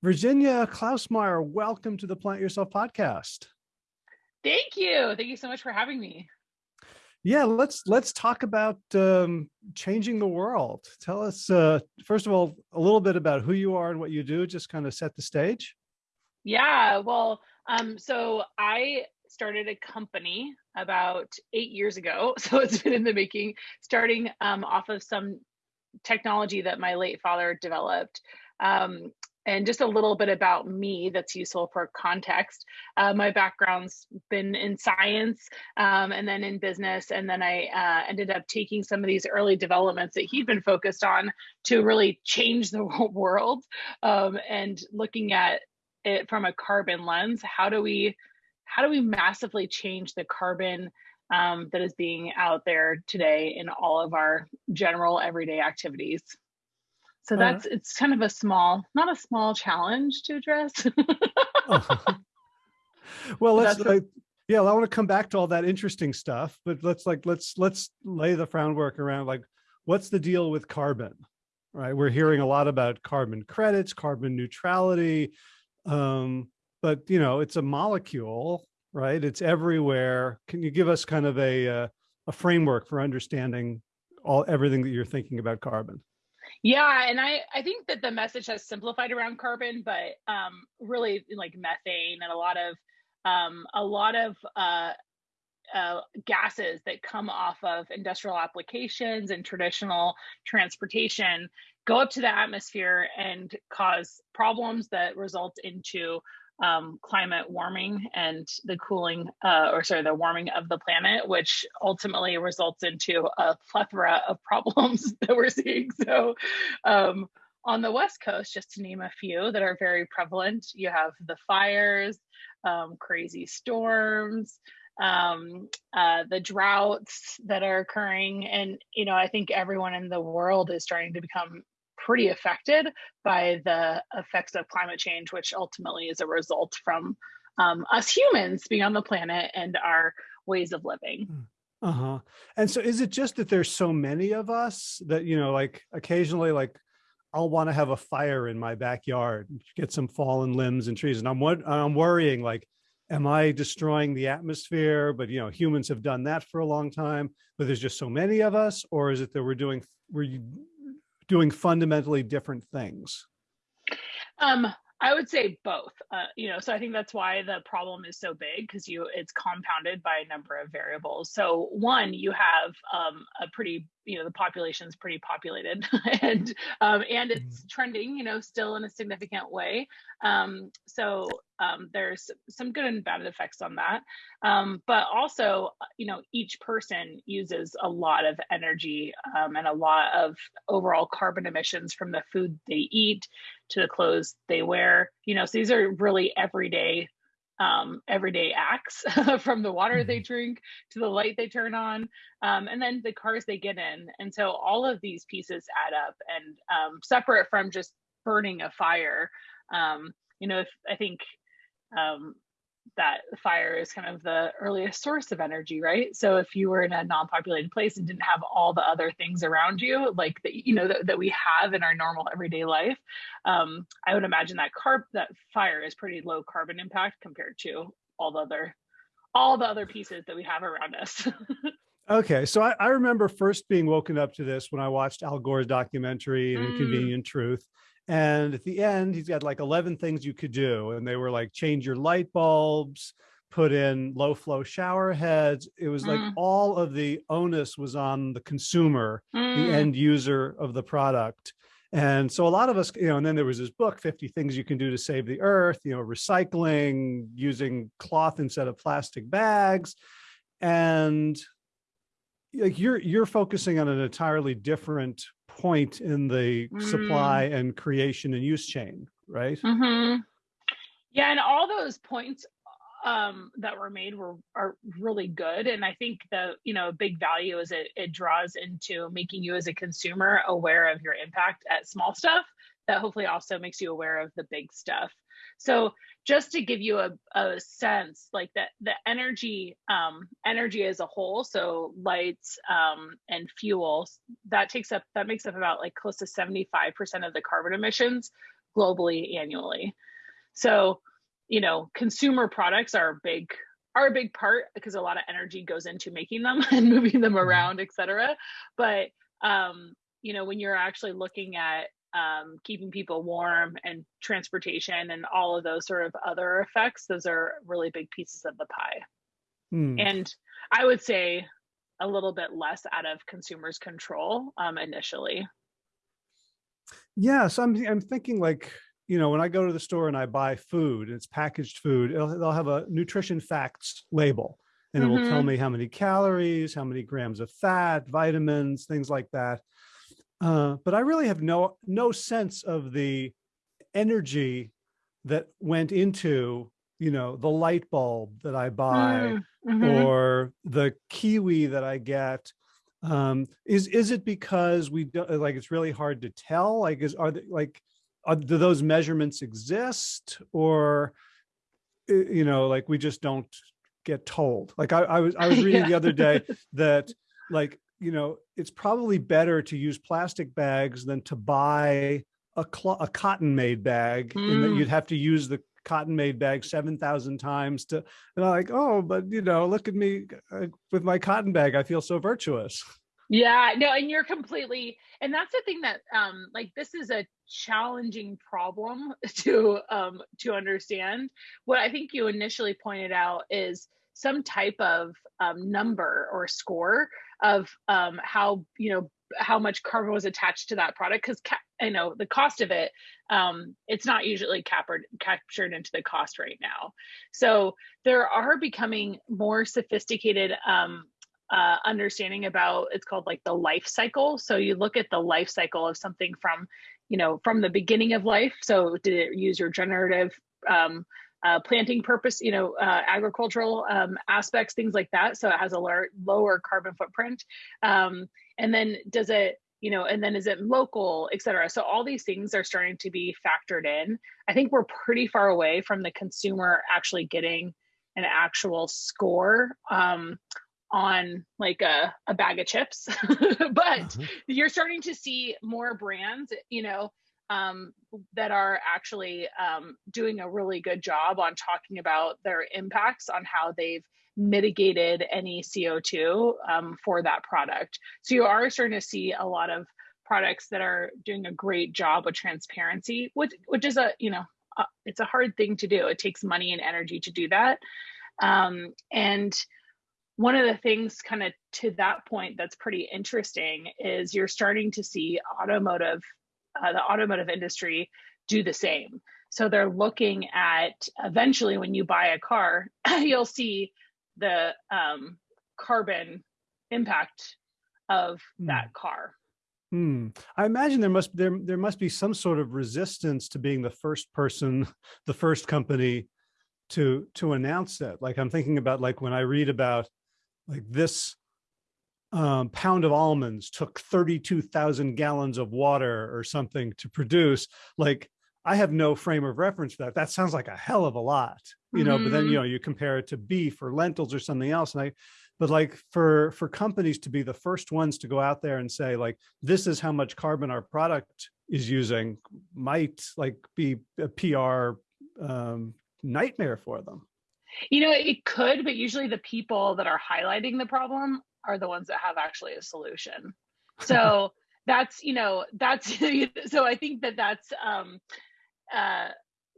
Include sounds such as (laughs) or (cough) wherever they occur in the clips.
Virginia Klausmeier, welcome to the Plant Yourself podcast. Thank you. Thank you so much for having me. Yeah, let's let's talk about um, changing the world. Tell us, uh, first of all, a little bit about who you are and what you do, just kind of set the stage. Yeah, well, um, so I started a company about eight years ago. (laughs) So it's been in the making, starting um, off of some technology that my late father developed. Um, and just a little bit about me that's useful for context. Uh, my background's been in science um, and then in business, and then I uh, ended up taking some of these early developments that he'd been focused on to really change the (laughs) world um, and looking at it from a carbon lens. How do we how do we massively change the carbon um, that is being out there today in all of our general everyday activities? So uh-huh. that's uh, it's kind of a small, not a small challenge to address. uh-huh. (laughs) (laughs) Well, let's like, yeah, I want to come back to all that interesting stuff, but let's like let's let's lay the groundwork around like what's the deal with carbon, right? We're hearing a lot about carbon credits, carbon neutrality, um, but you know it's a molecule, right? It's everywhere. Can you give us kind of a uh, a framework for understanding all everything that you're thinking about carbon? Yeah, and I I think that the message has simplified around carbon, but um, really like methane and a lot of um, a lot of uh, uh, gases that come off of industrial applications and traditional transportation go up to the atmosphere and cause problems that result into um, climate warming and the cooling, uh, or sorry, the warming of the planet, which ultimately results into a plethora of (laughs) problems that we're seeing. So, um, on the West Coast, just to name a few that are very prevalent, you have the fires, um, crazy storms, um, uh, the droughts that are occurring. And, you know, I think everyone in the world is starting to become pretty affected by the effects of climate change, which ultimately is a result from um, us humans being on the planet and our ways of living. Hmm. Uh-huh. And so is it just that there's so many of us that, you know, like occasionally, like I'll want to have a fire in my backyard, get some fallen limbs and trees. And I'm, what I'm worrying like, am I destroying the atmosphere? But, you know, humans have done that for a long time, but there's just so many of us, or is it that we're doing, we're doing fundamentally different things? Um, I would say both. Uh, you know, so I think that's why the problem is so big because you it's compounded by a number of variables. So one, you have um, a pretty you know the population is pretty populated (laughs) and um, and it's mm. trending you know still in a significant way um, so um, there's some good and bad effects on that um, but also you know each person uses a lot of energy um, and a lot of overall carbon emissions from the food they eat to the clothes they wear. You know so these are really everyday um, everyday acts (laughs) from the water they mm-hmm. drink to the light they turn on um, and then the cars they get in. And so all of these pieces add up and um, separate from just burning a fire. Um, you know if i think um, that fire is kind of the earliest source of energy, right? So if you were in a non-populated place and didn't have all the other things around you, like that, you know, that, that we have in our normal everyday life, um, I would imagine that carb that fire is pretty low carbon impact compared to all the other all the other pieces that we have around us. (laughs) okay, so I, I, remember first being woken up to this when I watched Al Gore's documentary, mm. Inconvenient Truth. And at the end, he's got like 11 things you could do. And they were like, change your light bulbs, put in low flow shower heads. It was like mm. all of the onus was on the consumer, mm. the end user of the product. And so a lot of us, you know, and then there was this book, 50 things you can do to save the earth, you know, recycling, using cloth instead of plastic bags. And like you're, you're focusing on an entirely different point in the mm. supply and creation and use chain, right? Mm -hmm. Yeah, and all those points um, that were made were are really good, and I think the you know big value is it it draws into making you as a consumer aware of your impact at small stuff that hopefully also makes you aware of the big stuff. So just to give you a, a sense, like that the energy, um, energy as a whole, so lights um, and fuels, that takes up that makes up about like close to 75% of the carbon emissions globally annually. So, you know, consumer products are a big are a big part because a lot of energy goes into making them (laughs) and moving them mm-hmm. around, etc. But um, you know, when you're actually looking at um, keeping people warm and transportation and all of those sort of other effects, those are really big pieces of the pie. Hmm. And I would say a little bit less out of consumers' control um, initially. Yes, I'm, I'm thinking like, you know, when I go to the store and I buy food, and it's packaged food, they'll have a nutrition facts label and mm -hmm. it will tell mm-hmm. me how many calories, how many grams of fat, vitamins, things like that. Uh, but I really have no no sense of the energy that went into you know the light bulb that I buy mm -hmm. or the kiwi that I get. Um, is is it because we don't like it's really hard to tell? Like is are they, like are, do those measurements exist or you know like we just don't get told? Like I, I was I was (laughs) reading yeah. the other day that like you know, it's probably better to use plastic bags than to buy a, a cotton made bag mm. and that you'd have to use the cotton made bag 7,000 times to, and I'm like, oh, but you know, look at me uh, with my cotton bag. I feel so virtuous. Yeah, no, and you're completely, and that's the thing that, um, like, this is a challenging problem (laughs) to, um, to understand. What I think you initially pointed out is some type of um, number or score of um, how you know how much carbon was attached to that product because I know the cost of it um, it's not usually captured captured into the cost right now. So there are becoming more sophisticated um, uh, understanding about it's called like the life cycle. So you look at the life cycle of something from you know from the beginning of life. So did it use your generative um, uh, planting purpose, you know, uh, agricultural um, aspects, things like that. So it has a lower, lower carbon footprint. Um, and then does it, you know, and then is it local, et cetera. So all these things are starting to be factored in. I think we're pretty far away from the consumer actually getting an actual score um, on like a, a bag of chips, (laughs) but mm-hmm. you're starting to see more brands, you know, um, that are actually um, doing a really good job on talking about their impacts on how they've mitigated any CO2 um, for that product. So you are starting to see a lot of products that are doing a great job with transparency, which which is a you know it's a hard thing to do. It takes money and energy to do that, um, and one of the things kind of to that point that's pretty interesting is you're starting to see automotive uh, the automotive industry do the same. So they're looking at eventually when you buy a car, (clears throat) you'll see the um, carbon impact of mm. that car. Hmm. I imagine there must there there must be some sort of resistance to being the first person, (laughs) the first company to to announce that. Like I'm thinking about like when I read about like this um, pound of almonds took 32,000 gallons of water or something to produce, like I have no frame of reference for that. That sounds like a hell of a lot, you know, mm -hmm. but then, you mm-hmm. know, you compare it to beef or lentils or something else. And I, but like for, for companies to be the first ones to go out there and say like, this is how much carbon our product is using might like be a PR um, nightmare for them. You know, it could, but usually the people that are highlighting the problem are the ones that have actually a solution. So (laughs) that's, you know, that's, (laughs) so I think that that's, um, uh,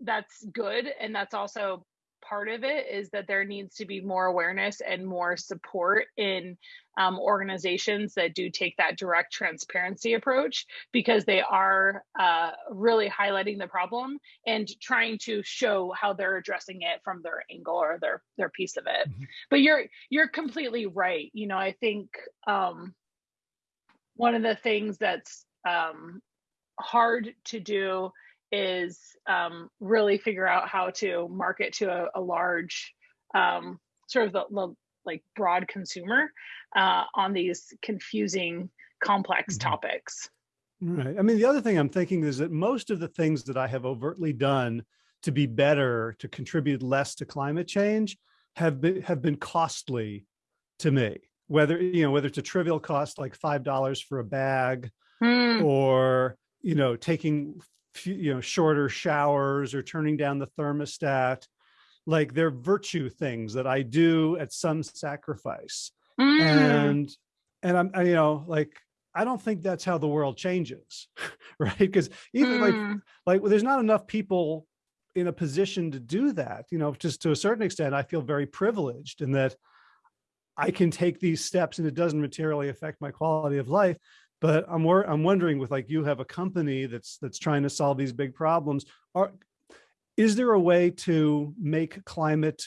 that's good. And that's also part of it is that there needs to be more awareness and more support in um, organizations that do take that direct transparency approach because they are uh, really highlighting the problem and trying to show how they're addressing it from their angle or their their piece of it. Mm-hmm. But you're you're completely right. You know, I think um, one of the things that's um, hard to do is um, really figure out how to market to a, a large um, sort of the, the, like broad consumer uh, on these confusing complex mm-hmm. topics right i mean the other thing i'm thinking is that most of the things that i have overtly done to be better to contribute less to climate change have been have been costly to me whether you know whether it's a trivial cost like five dollars for a bag mm. or you know taking you know, shorter showers or turning down the thermostat, like they're virtue things that I do at some sacrifice. Mm. And, and I'm, I, you know, like, I don't think that's how the world changes, (laughs) right? Because even mm. like, like well, there's not enough people in a position to do that, you know, just to a certain extent, I feel very privileged in that I can take these steps and it doesn't materially affect my quality of life. But I'm I'm wondering with like you have a company that's that's trying to solve these big problems. Are is there a way to make climate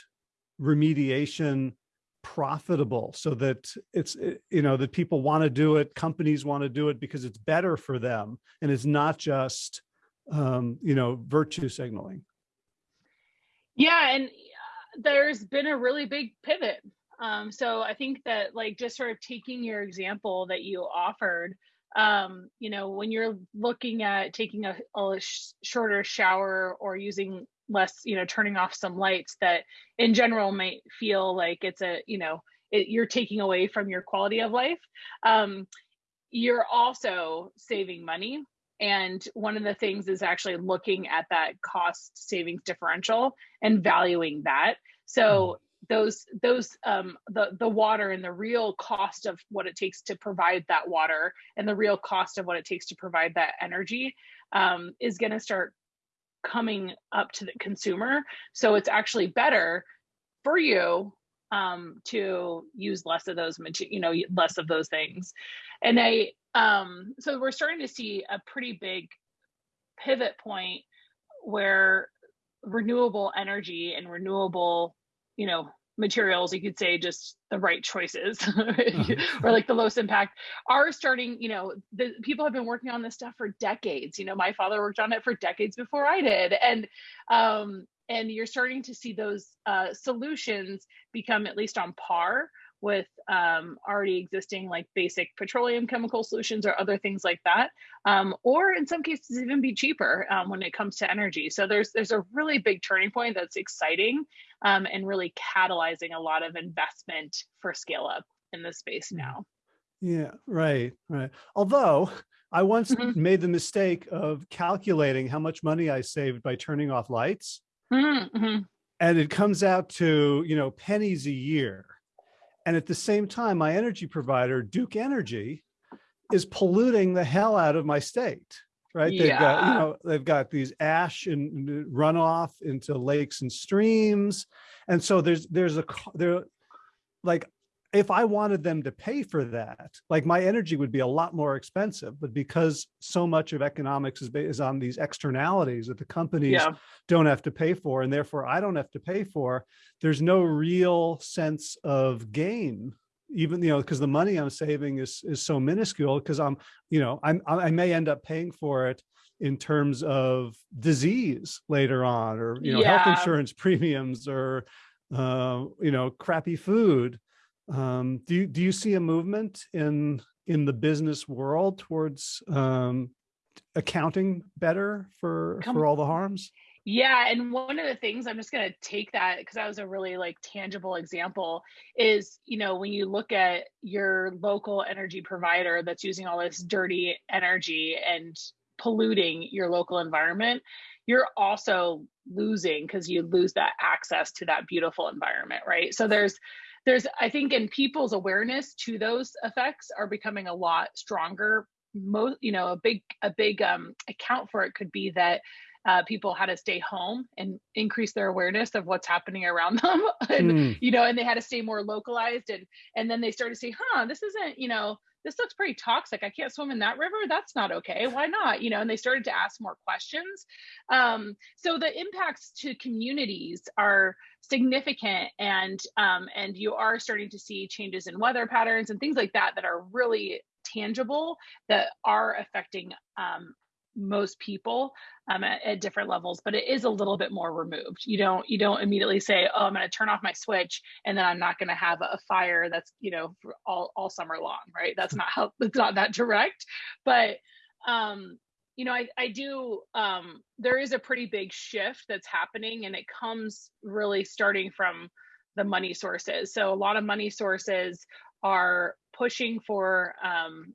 remediation profitable so that it's you know that people want to do it companies want to do it because it's better for them and it's not just um you know virtue signaling yeah and uh, there's been a really big pivot um, so I think that like just sort of taking your example that you offered, um, you know, when you're looking at taking a, a sh shorter shower or using less, you know, turning off some lights that in general might feel like it's a, you know, it, you're taking away from your quality of life. Um, you're also saving money. And one of the things is actually looking at that cost savings differential and valuing that. So those those um, the the water and the real cost of what it takes to provide that water and the real cost of what it takes to provide that energy um, is going to start coming up to the consumer. So it's actually better for you um, to use less of those, you know, less of those things. And I, um, so we're starting to see a pretty big pivot point where renewable energy and renewable you know materials you could say just the right choices (laughs) or like the lowest impact are starting you know the people have been working on this stuff for decades. You know my father worked on it for decades before i did. And um and you're starting to see those uh, solutions become at least on par with um, already existing like basic petroleum chemical solutions or other things like that, um, or in some cases even be cheaper um, when it comes to energy. So there's there's a really big turning point that's exciting um, and really catalyzing a lot of investment for scale up in this space mm. now. Yeah, right, right. Although I once mm -hmm. made the mistake of calculating how much money I saved by turning off lights. Mm -hmm. And it comes out to, you know, pennies a year and at the same time, my energy provider, Duke Energy, is polluting the hell out of my state, right? Yeah. They've got, you know, they've got these ash and uh, runoff into lakes and streams. And so there's, there's a, there, like if I wanted them to pay for that, like my energy would be a lot more expensive, but because so much of economics is, is on these externalities that the companies yeah. don't have to pay for, and therefore I don't have to pay for, there's no real sense of gain even you know because the money i'm saving is is so minuscule because i'm you know i'm i may end up paying for it in terms of disease later on or you know yeah. health insurance premiums or uh, you know crappy food um, do you do you see a movement in in the business world towards um, accounting better for Come, for all the harms? Yeah, and one of the things I'm just going to take that because that was a really like tangible example is, you know, when you look at your local energy provider that's using all this dirty energy and polluting your local environment, you're also losing because you lose that access to that beautiful environment, right? So there's there's i think in people's awareness to those effects are becoming a lot stronger most you know a big a big um, account for it could be that uh, people had to stay home and increase their awareness of what's happening around (laughs) them and mm. you know and they had to stay more localized and and then they started to say huh this isn't you know this looks pretty toxic. I can't swim in that river. That's not okay. Why not? You know, and they started to ask more questions. Um, so the impacts to communities are significant, and um, and you are starting to see changes in weather patterns and things like that that are really tangible that are affecting um, most people um, at, at, different levels but it is a little bit more removed. You don't you don't immediately say oh i'm going to turn off my switch and then i'm not going to have a fire that's you know all, all summer long right? That's not how it's not that direct. But um you know i, I do um there is a pretty big shift that's happening and it comes really starting from the money sources. So a lot of money sources are pushing for um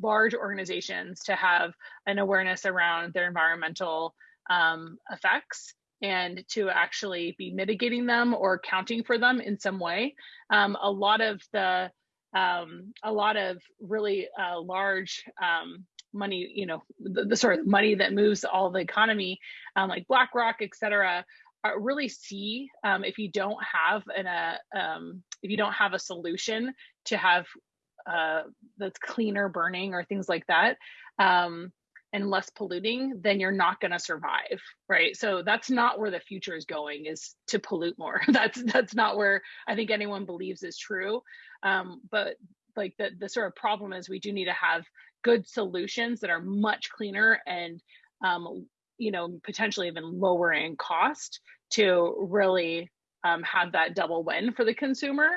large organizations to have an awareness around their environmental um, effects and to actually be mitigating them or accounting for them in some way. Um, a lot of the um, a lot of really uh, large um, money, you know, the, the, sort of money that moves all the economy, um, like BlackRock, et cetera, really see um, if you don't have an a um, if you don't have a solution to have uh, that's cleaner burning or things like that um, and less polluting, then you're not going to survive, right? So that's not where the future is going. Is to pollute more. (laughs) that's that's not where I think anyone believes is true. Um, but like the the sort of problem is we do need to have good solutions that are much cleaner and um, you know potentially even lower in cost to really um, have that double win for the consumer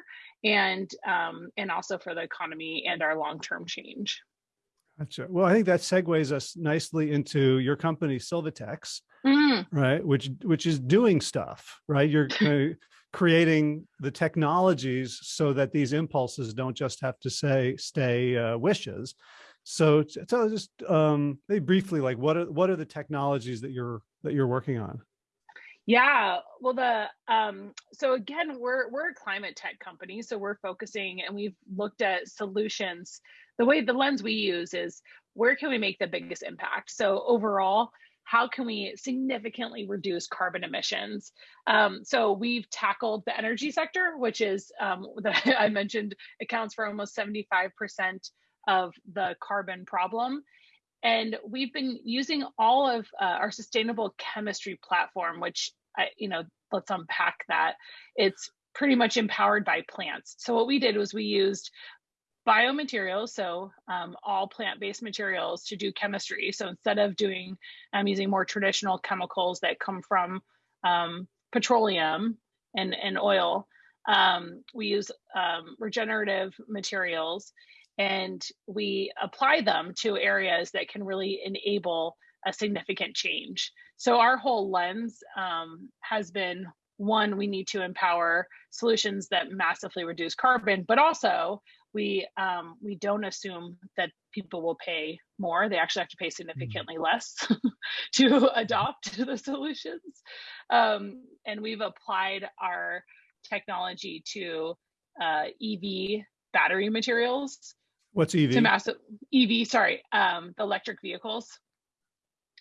and um, and also for the economy and our long-term change. Gotcha. Well, I think that segues us nicely into your company, Sylvatex, mm. right? Which which is doing stuff, right? You're (laughs) uh, creating the technologies so that these impulses don't just have to say stay uh, wishes. So tell us just um, maybe briefly, like what are what are the technologies that you're that you're working on? Yeah, well, the um, so again, we're we're a climate tech company, so we're focusing and we've looked at solutions. The way the lens we use is where can we make the biggest impact? So overall, how can we significantly reduce carbon emissions? Um, so we've tackled the energy sector, which is um, (laughs) that I mentioned accounts for almost 75% of the carbon problem. And we've been using all of uh, our sustainable chemistry platform, which, I, you know, let's unpack that. It's pretty much empowered by plants. So what we did was we used biomaterials, so um, all plant-based materials to do chemistry. So instead of doing, um, using more traditional chemicals that come from um, petroleum and, and oil, um, we use um, regenerative materials and we apply them to areas that can really enable a significant change. So our whole lens um, has been one, we need to empower solutions that massively reduce carbon, but also we um, we don't assume that people will pay more. They actually have to pay mm-hmm. significantly less (laughs) to adopt (laughs) the solutions. Um, and we've applied our technology to uh, EV battery materials What's EV? To massive EV, sorry, um, the electric vehicles.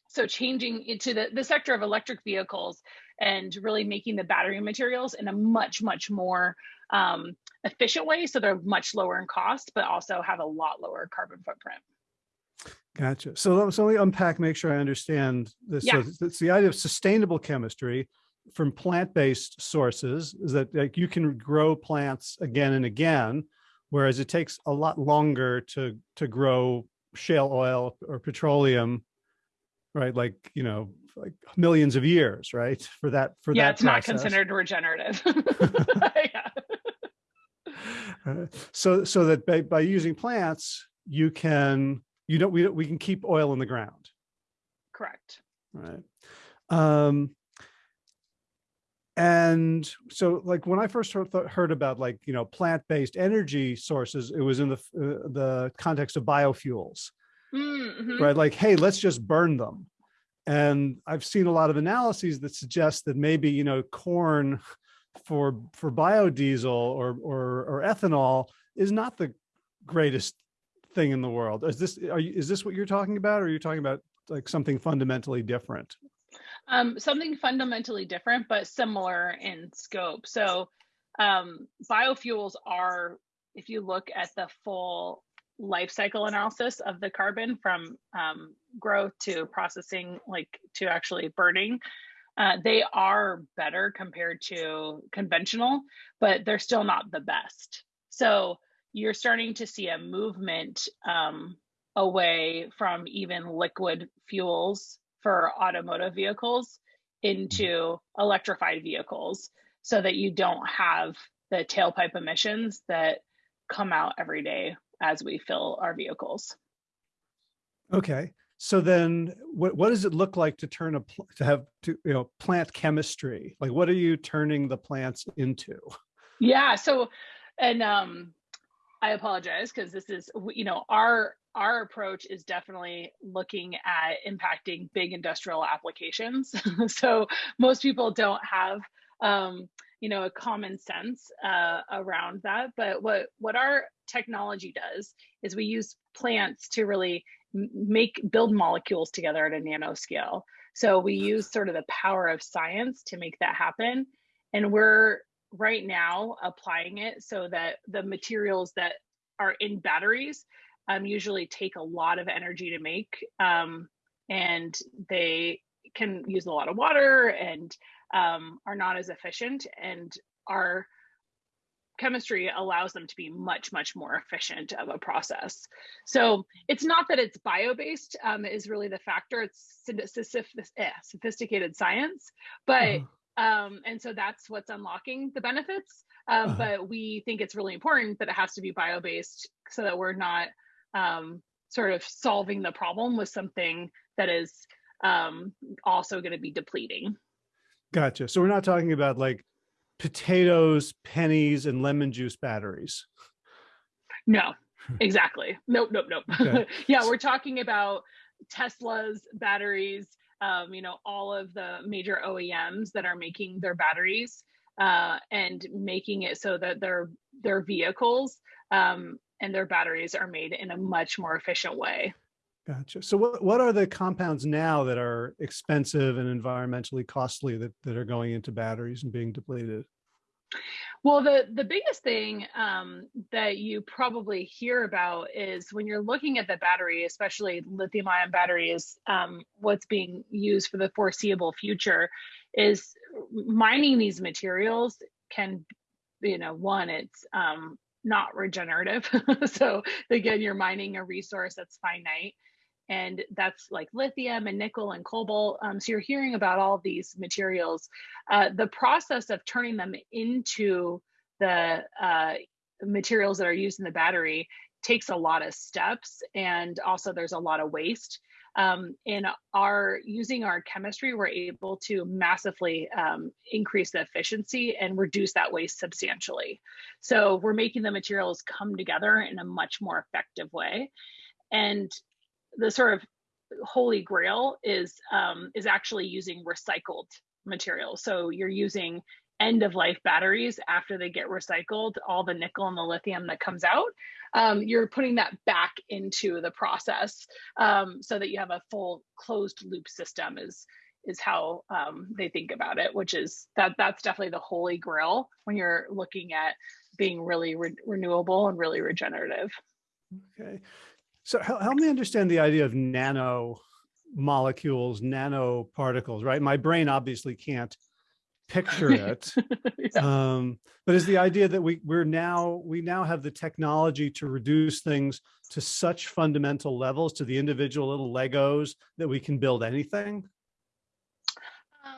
So changing into the, the sector of electric vehicles and really making the battery materials in a much, much more um, efficient way. So they're much lower in cost, but also have a lot lower carbon footprint. Gotcha. So, so let me unpack, make sure I understand this. Yeah. So it's the idea of sustainable chemistry from plant-based sources is that like you can grow plants again and again whereas it takes a lot longer to to grow shale oil or petroleum right like you know like millions of years right for that for yeah that it's process. not considered regenerative yeah. (laughs) (laughs) Uh, so so that by, by using plants you can you know we we can keep oil in the ground correct right um and so like when i first heard, heard about like you know plant-based energy sources it was in the uh, the context of biofuels mm -hmm. right? Like hey let's just burn them. And i've seen a lot of analyses that suggest that maybe you know corn for for biodiesel or or, or ethanol is not the greatest thing in the world. Is this are you is this what you're talking about or are you talking about like something fundamentally different um, something fundamentally different, but similar in scope. So um, biofuels are, if you look at the full life cycle analysis of the carbon from um, growth to processing, like to actually burning, uh, they are better compared to conventional, but they're still not the best. So you're starting to see a movement um, away from even liquid fuels for automotive vehicles into electrified vehicles so that you don't have the tailpipe emissions that come out every day as we fill our vehicles. Okay. So then what, what does it look like to turn a, to have to, you know, plant chemistry? Like what are you turning the plants into? Yeah. So, and, um, I apologize because this is, you know, our our approach is definitely looking at impacting big industrial applications. (laughs) so most people don't have, um, you know, a common sense uh, around that. But what what our technology does is we use plants to really make build molecules together at a nanoscale. So we use sort of the power of science to make that happen. And we're right now applying it so that the materials that are in batteries um, usually take a lot of energy to make um, and they can use a lot of water and um, are not as efficient and our chemistry allows them to be much much more efficient of a process. So it's not that it's bio-based um, is really the factor. It's eh, sophisticated science but uh-huh um, and so that's what's unlocking the benefits. Um, uh-huh. But we think it's really important that it has to be bio based so that we're not um, sort of solving the problem with something that is um, also going to be depleting. Gotcha. So we're not talking about like potatoes, pennies, and lemon juice batteries. No, exactly. Nope, nope, nope. Okay. (laughs) yeah, we're talking about Tesla's batteries, um, you know, all of the major OEMs that are making their batteries uh, and making it so that their their vehicles um, and their batteries are made in a much more efficient way. Gotcha. So what, what are the compounds now that are expensive and environmentally costly that, that are going into batteries and being depleted? Well, the the biggest thing um, that you probably hear about is when you're looking at the battery, especially lithium ion batteries, um, what's being used for the foreseeable future is mining these materials can, you know, one, it's um, not regenerative. (laughs) so again, you're mining a resource that's finite and that's like lithium and nickel and cobalt. Um, so you're hearing about all these materials. Uh, the process of turning them into the uh, materials that are used in the battery takes a lot of steps, and also there's a lot of waste. Um, in our using our chemistry, we're able to massively um, increase the efficiency and reduce that waste substantially. So we're making the materials come together in a much more effective way. And the sort of holy grail is um, is actually using recycled materials. So you're using end of life batteries after they get recycled, all the nickel and the lithium that comes out, um, you're putting that back into the process um, so that you have a full closed loop system is is how um, they think about it, which is that that's definitely the holy grail when you're looking at being really re renewable and really regenerative. Okay. So help me understand the idea of nano molecules, nanoparticles, right? My brain obviously can't picture (laughs) it. (laughs) yeah. um, but is the idea that we we're now we now have the technology to reduce things to such fundamental levels to the individual little Legos that we can build anything?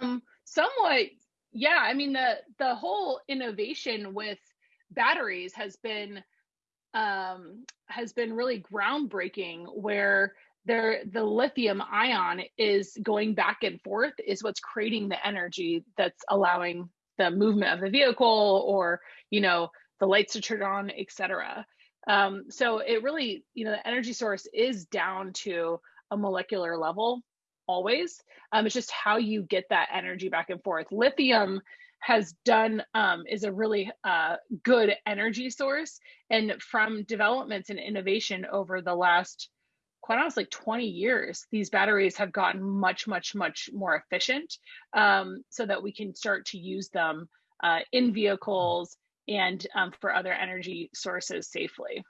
Um, somewhat, yeah. I mean the the whole innovation with batteries has been um, has been really groundbreaking where there the lithium ion is going back and forth is what's creating the energy that's allowing the movement of the vehicle or you know the lights to turn on etc um, so it really you know the energy source is down to a molecular level always. Um, it's just how you get that energy back and forth. Lithium has done um, is a really uh, good energy source. And from developments and innovation over the last, quite honestly, 20 years, these batteries have gotten much, much, much more efficient um, so that we can start to use them uh, in vehicles and um, for other energy sources safely.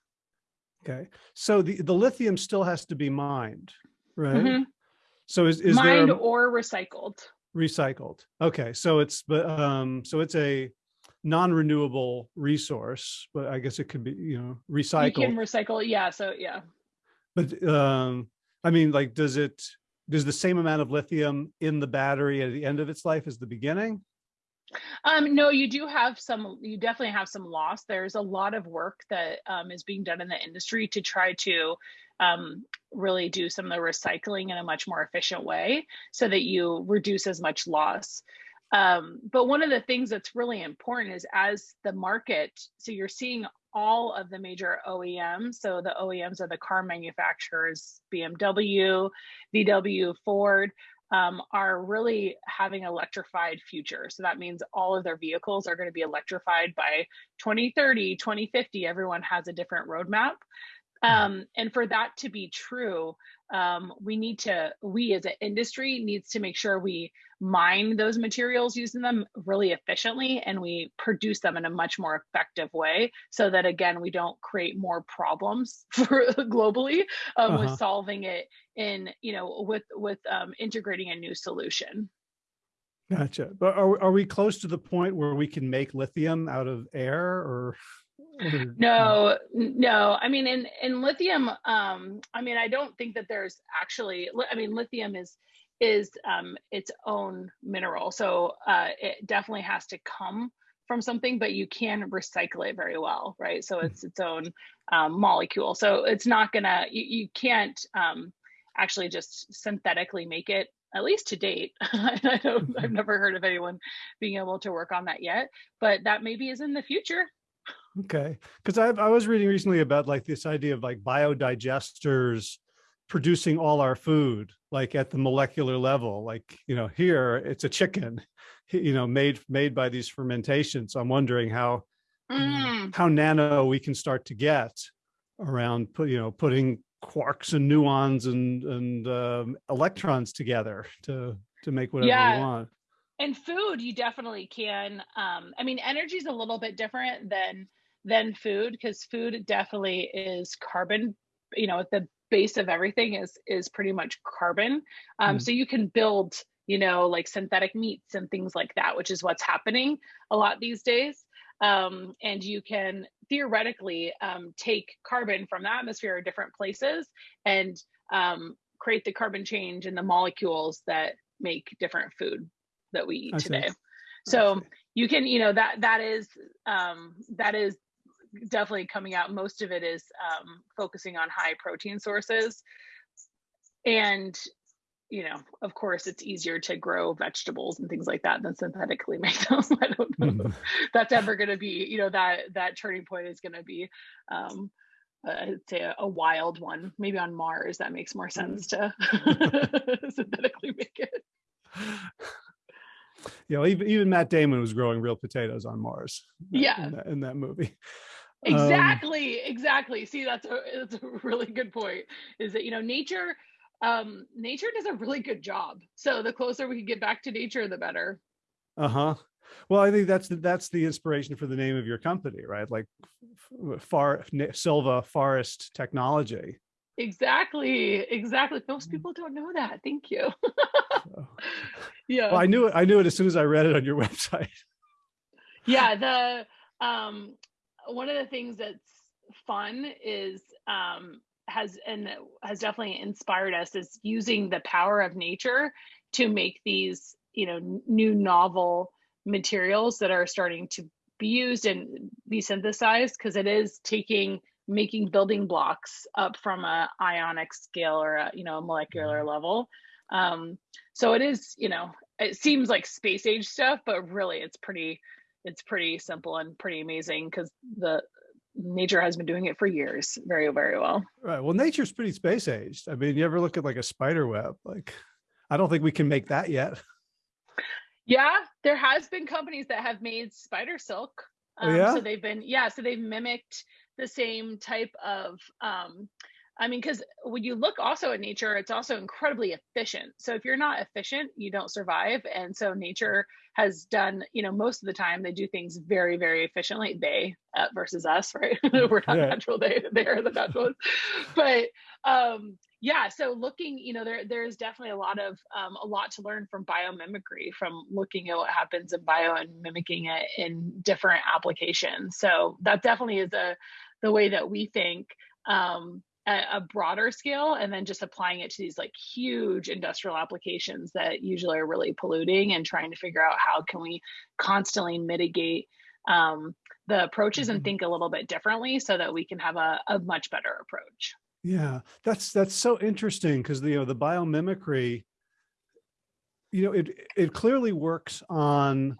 Okay, so the, the lithium still has to be mined, right? Mm -hmm. So is, is mined there a... or recycled? Recycled. Okay so it's but um so it's a non-renewable resource but i guess it could be you know recycled you can recycle yeah so yeah. But um i mean like does it does the same amount of lithium in the battery at the end of its life as the beginning? Um, no, you do have some, you definitely have some loss. There's a lot of work that um, is being done in the industry to try to um, really do some of the recycling in a much more efficient way so that you reduce as much loss. Um, but one of the things that's really important is as the market, so you're seeing all of the major OEMs. So the OEMs are the car manufacturers, BMW, VW, Ford, um, are really having electrified future. So that means all of their vehicles are going to be electrified by 2030, 2050. Everyone has a different roadmap. Um, and for that to be true, um, we need to, we as an industry needs to make sure we mine those materials using them really efficiently and we produce them in a much more effective way so that again, we don't create more problems (laughs) for globally um, uh -huh. with uh-huh. solving it in, you know, with, with um, integrating a new solution. Gotcha. But are, are we close to the point where we can make lithium out of air or? No no. I mean in in lithium um i mean i don't think that there's actually i mean lithium is is um its own mineral. So uh it definitely has to come from something but you can recycle it very well right? So it's its own um, molecule. So it's not gonna you, you can't um actually just synthetically make it at least to date. (laughs) I don't i've mm-hmm. never heard of anyone being able to work on that yet but that maybe is in the future Okay, because I, I was reading recently about like this idea of like biodigesters producing all our food, like at the molecular level. Like you know, here it's a chicken, (laughs) you know, made made by these fermentations. I'm wondering how mm. how nano we can start to get around put you know putting quarks and muons and and um, electrons together to to make whatever yeah. we want and food you definitely can um i mean energy is a little bit different than than food because food definitely is carbon you know at the base of everything is is pretty much carbon. Um, mm. so you can build you know like synthetic meats and things like that which is what's happening a lot these days. Um, and you can theoretically um, take carbon from the atmosphere at different places and um, create the carbon change in the molecules that make different food that we eat today. So you can you know that that is um, that is definitely coming out. Most of it is um, focusing on high protein sources. And, you know, of course, it's easier to grow vegetables and things like that than synthetically (laughs) make them. (laughs) I don't know mm-hmm. that's ever going to be, you know, that that turning point is going to be, um, uh, I'd say a, a, wild one. Maybe on Mars, that makes more sense to (laughs) synthetically make it. You know, even, even Matt Damon was growing real potatoes on Mars. Yeah, in that, in that movie. Um, exactly um, exactly. See that's a that's a really good point is that you know nature um nature does a really good job. So the closer we can get back to nature the better. Uh-huh. Well i think that's the, that's the inspiration for the name of your company right? Like far silva forest technology. Exactly exactly. Most mm. people don't know that. Thank you. (laughs) Yeah. well, i knew it i knew it as soon as i read it on your (laughs) website. Yeah the um one of the things that's fun is um, has and has definitely inspired us is using the power of nature to make these you know new novel materials that are starting to be used and be synthesized because it is taking making building blocks up from a ionic scale or a you know a molecular mm-hmm. level um so it is you know it seems like space age stuff but really it's pretty it's pretty simple and pretty amazing because the nature has been doing it for years very very well. Right. Well nature's pretty space aged. I mean you ever look at like a spider web? Like i don't think we can make that yet. Yeah there has been companies that have made spider silk. Um, oh, yeah? so they've been yeah so they've mimicked the same type of um I mean, because when you look also at nature, it's also incredibly efficient. So if you're not efficient, you don't survive. And so nature has done, you know, most of the time they do things very, very efficiently. They uh, versus us, (laughs) right? We're not yeah. natural. They they are the naturalists. but um, yeah, so looking, you know, there there's definitely a lot of um, a lot to learn from biomimicry, from looking at what happens in bio and mimicking it in different applications. So that definitely is a the way that we think. Um, a, broader scale and then just applying it to these like huge industrial applications that usually are really polluting and trying to figure out how can we constantly mitigate um, the approaches and mm-hmm. think a little bit differently so that we can have a, a much better approach yeah that's that's so interesting because you know the biomimicry you know it it clearly works on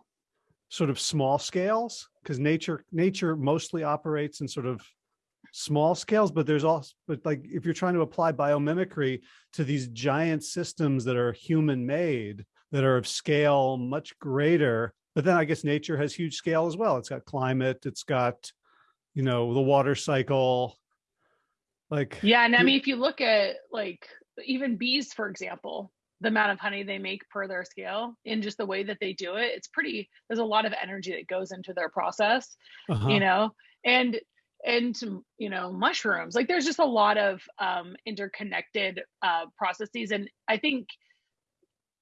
sort of small scales because nature nature mostly operates in sort of small scales, but there's also, but like if you're trying to apply biomimicry to these giant systems that are human made, that are of scale much greater, but then I guess nature has huge scale as well. It's got climate, it's got, you know, the water cycle. Like, yeah. And I mean, if you look at like even bees, for example, the amount of honey they make per their scale in just the way that they do it, it's pretty, there's a lot of energy that goes into their process, uh -huh. you know, and and you know mushrooms. Like there's just a lot of um, interconnected uh, processes and i think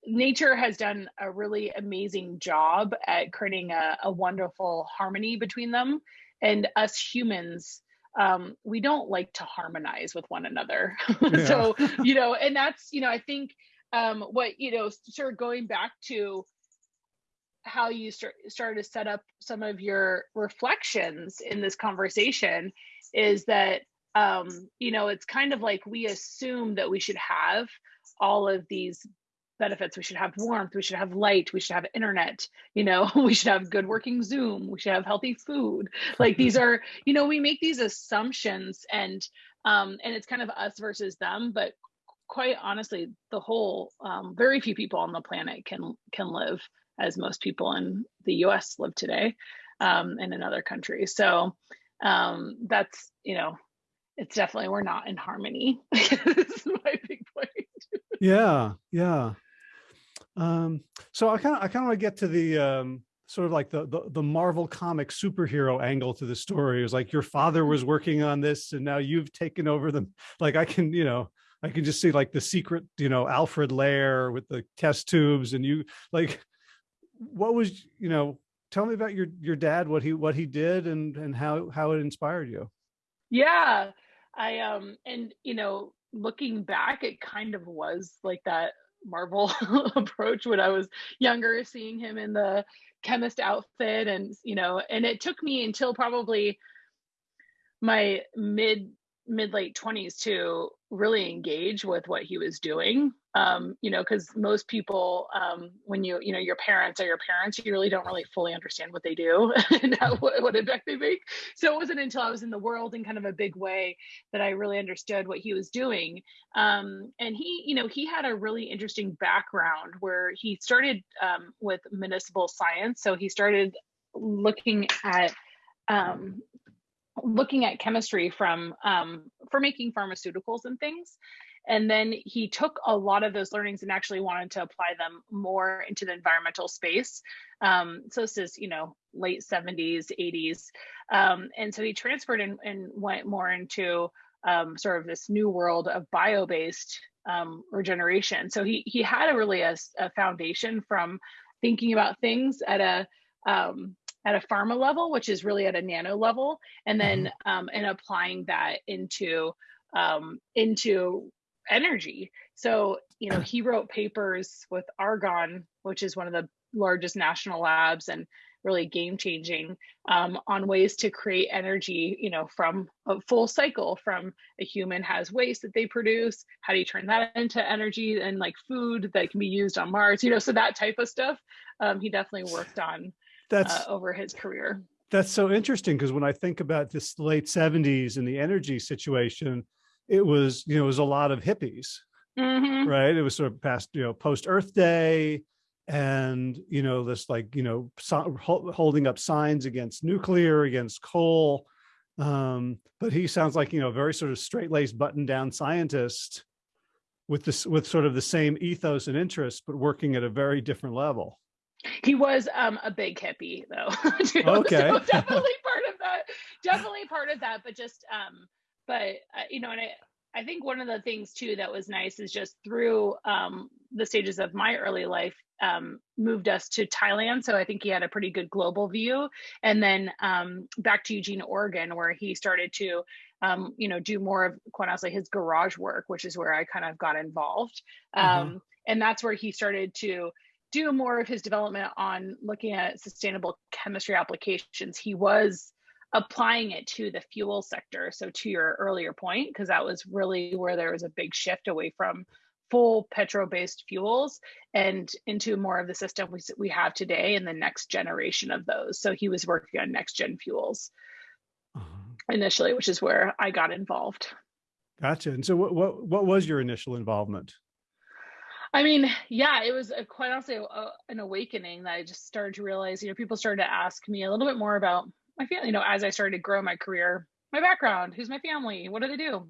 nature has done a really amazing job at creating a, a wonderful harmony between them. And us humans um, we don't like to harmonize with one another. (laughs) So (laughs) you know and that's you know i think um, what you know sort of going back to how you start started to set up some of your reflections in this conversation is that um, you know it's kind of like we assume that we should have all of these benefits. We should have warmth. We should have light. We should have internet. You know (laughs) we should have good working zoom. We should have healthy food. Like these are you know we make these assumptions and um and it's kind of us versus them but quite honestly the whole um, very few people on the planet can can live as most people in the US live today um, and in other countries. So um, that's, you know, it's definitely, we're not in harmony. (laughs) my big point. yeah, yeah. Um, so I kind of, I kind of want to get to the, um, sort of like the, the, the Marvel comic superhero angle to the story. It was like your father was working on this and now you've taken over them. Like I can, you know, I can just see like the secret, you know, Alfred lair with the test tubes and you like, what was, you know, tell me about your, your dad, what he, what he did and, and how, how it inspired you. Yeah. I, um, and, you know, looking back, it kind of was like that Marvel (laughs) approach when I was younger, seeing him in the chemist outfit and, you know, and it took me until probably my mid mid late 20s to really engage with what he was doing. Um, you know because most people um, when you you know your parents are your parents you really don't really fully understand what they do (laughs) and how, what, what impact they make. So it wasn't until i was in the world in kind of a big way that i really understood what he was doing. Um, and he you know he had a really interesting background where he started um, with municipal science. So he started looking at um, looking at chemistry from um, for making pharmaceuticals and things. And then he took a lot of those learnings and actually wanted to apply them more into the environmental space. Um, so this is you know late 70s 80s um, and so he transferred and, and went more into um, sort of this new world of bio-based um, regeneration. So he he had a really a, a foundation from thinking about things at a um, at a pharma level, which is really at a nano level, and then mm-hmm. um, and applying that into um, into energy. So you know, he wrote papers with Argonne, which is one of the largest national labs and really game changing um, on ways to create energy you know from a full cycle from a human has waste that they produce how do you turn that into energy and like food that can be used on mars you know so that type of stuff um, he definitely worked on that's uh, over his career. That's so interesting because when I think about this late 70s and the energy situation, it was, you know, it was a lot of hippies, mm -hmm. right? It was sort of past, you know, post Earth Day and, you know, this like, you know, so, holding up signs against nuclear, against coal. Um, but he sounds like, you know, a very sort of straight laced button down scientist with this, with sort of the same ethos and interests, but working at a very different level. He was um, a big hippie though. (laughs) okay. so (laughs) definitely part of that. Definitely part of that, but just um, but uh, you know, and I I think one of the things too that was nice is just through um, the stages of my early life um, moved us to Thailand. So I think he had a pretty good global view. And then um, back to Eugene, Oregon, where he started to, um, you know, do more of quite honestly his garage work, which is where I kind of got involved. Mm-hmm. And that's where he started to do more of his development on looking at sustainable chemistry applications, he was applying it to the fuel sector. So to your earlier point, because that was really where there was a big shift away from full petro-based fuels and into more of the system we, we have today and the next generation of those. So he was working on next gen fuels -huh. initially, which is where I got involved. Gotcha. And so what, what, what was your initial involvement? I mean, yeah, it was a, quite honestly a, an awakening that I just started to realize, you know, people started to ask me a little bit more about my family, you know, as I started to grow my career, my background, who's my family, what do they do?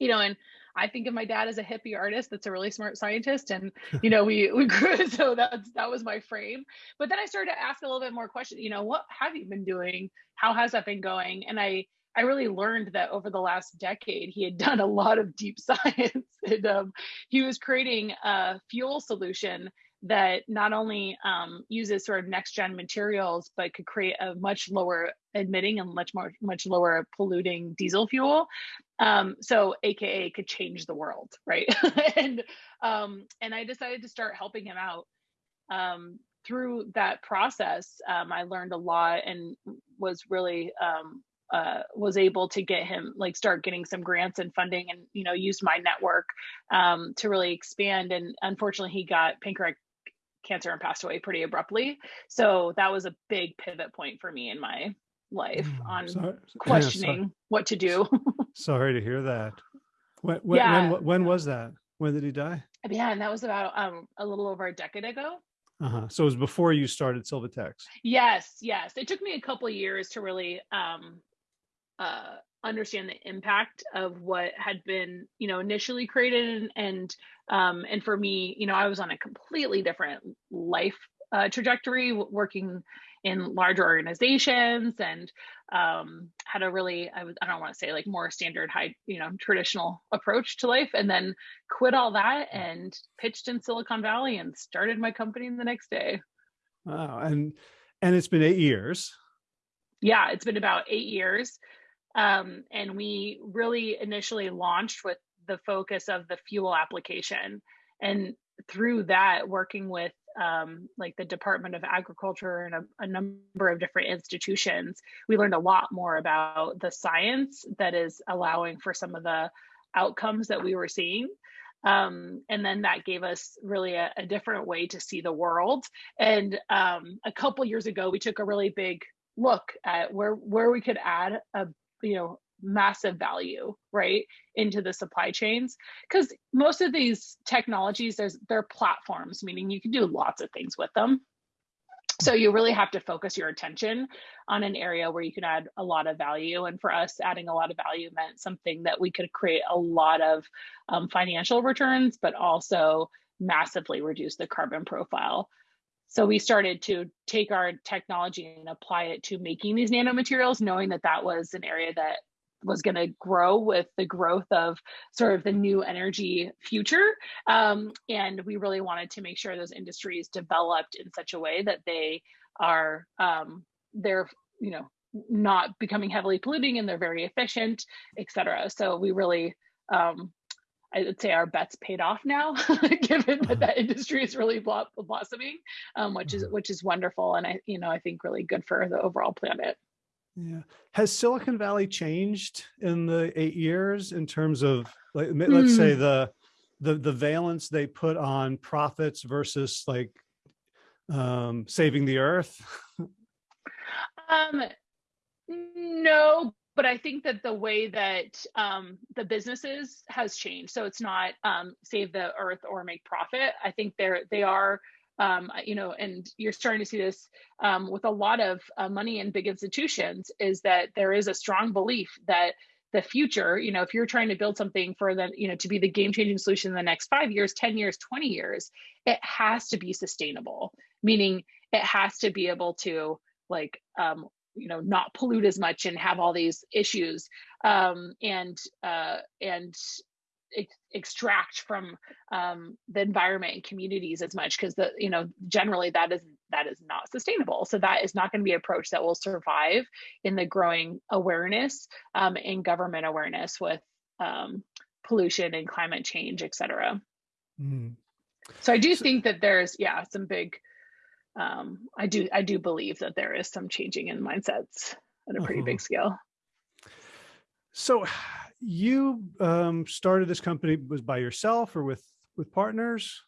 You know, and I think of my dad as a hippie artist that's a really smart scientist. And, you know, we, we (laughs) grew, so that's, that was my frame. But then I started to ask a little bit more questions, you know, what have you been doing? How has that been going? And I, I really learned that over the last decade, he had (laughs) done a lot of deep (laughs) science and um, he was creating a fuel solution that not only um, uses sort of next gen materials, but could create a much lower emitting and much more much lower polluting diesel fuel. Um, so AKA could change the world, right? (laughs) and um, and I decided to start helping him out. Um, through that process, um, I learned a lot and was really um, uh, was able to get him like start getting some grants and funding and you know used my network um, to really expand and unfortunately he got pancreatic cancer and passed away pretty abruptly. So that was a big pivot point for me in my life mm, on sorry. questioning yeah, what to do. (laughs) sorry to hear that. When, when, yeah. when, when was that? When did he die? Yeah, and that was about um, a little over a decade ago. Uh-huh. So it was before you started Sylvatex. Yes, yes. It took me a couple years to really um, uh, understand the impact of what had been you know initially created and and, um, and for me you know i was on a completely different life uh, trajectory working in larger organizations and um, had a really I, was, I don't want to say like more standard high you know traditional approach to life and then quit all that and pitched in silicon valley and started my company the next day. Wow and and it's been eight years. Yeah it's been about eight years um, and we really initially launched with the focus of the fuel application. And through that, working with um, like the Department of Agriculture and a, a, number of different institutions, we learned a lot more about the science that is allowing for some of the outcomes that we were seeing. Um, and then that gave us really a, a, different way to see the world. And um, a couple years ago, we took a really big look at where where we could add a you know massive value right into the supply chains. Because most of these technologies there's they're platforms meaning you can do lots of things with them. So you really have to focus your attention on an area where you can add a lot of value. And for us adding a lot of value meant something that we could create a lot of um, financial returns but also massively reduce the carbon profile so we started to take our technology and apply it to making these nanomaterials, knowing that that was an area that was going to grow with the growth of sort of the new energy future. Um, and we really wanted to make sure those industries developed in such a way that they are, um, they're, you know, not becoming heavily polluting and they're very efficient, et cetera. So we really um, I would say our bets paid off now, (laughs) given that that industry is really blossoming, um, which is uh-huh. which is wonderful, and I you know I think really good for the overall planet. Yeah, has Silicon Valley changed in the eight years in terms of like let's mm. say hmm. the the the valence they put on profits versus like um, saving the earth? (laughs) um, no, but I think that the way that um, the businesses has changed. So it's not um, save the earth or make profit. I think they're they are, um, you know, and you're starting to see this um, with a lot of uh, money in big institutions. Is that there is a strong belief that the future, you know, if you're trying to build something for the, you know, to be the game changing solution in the next five years, 10 years, 20 years, it has to be sustainable, meaning it has to be able to like um, you know not pollute as much and have all these issues um, and uh, and ex extract from um, the environment and communities as much because the you know generally that is that is not sustainable so that is not going to be an approach that will survive in the growing awareness um, and government awareness with um, pollution and climate change et cetera mm. so i do think that there's yeah some big um, I do I do believe that there is some changing in mindsets at a pretty uh -huh. big scale. So you um, started this company was by yourself or with with partners?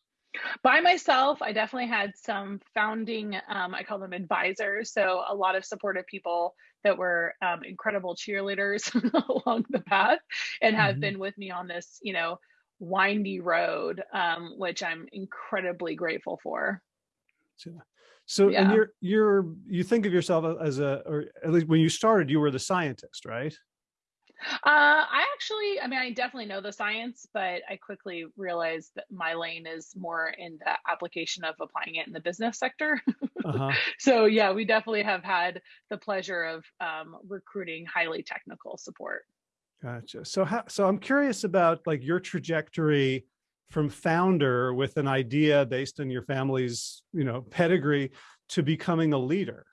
By myself, I definitely had some founding, um, I call them advisors. So a lot of supportive people that were um, incredible cheerleaders (laughs) along the path and have mm-hmm. been with me on this, you know, windy road, um, which I'm incredibly grateful for. So, yeah. and you're, you're, you think of yourself as a, or at least when you started, you were the scientist, right? Uh, I actually, I mean, I definitely know the science, but I quickly realized that my lane is more in the application of applying it in the business sector. Uh-huh. (laughs) so yeah, we definitely have had the pleasure of um, recruiting highly technical support. Gotcha. So how, so I'm curious about like your trajectory from founder with an idea based on your family's, you know, pedigree to becoming a leader.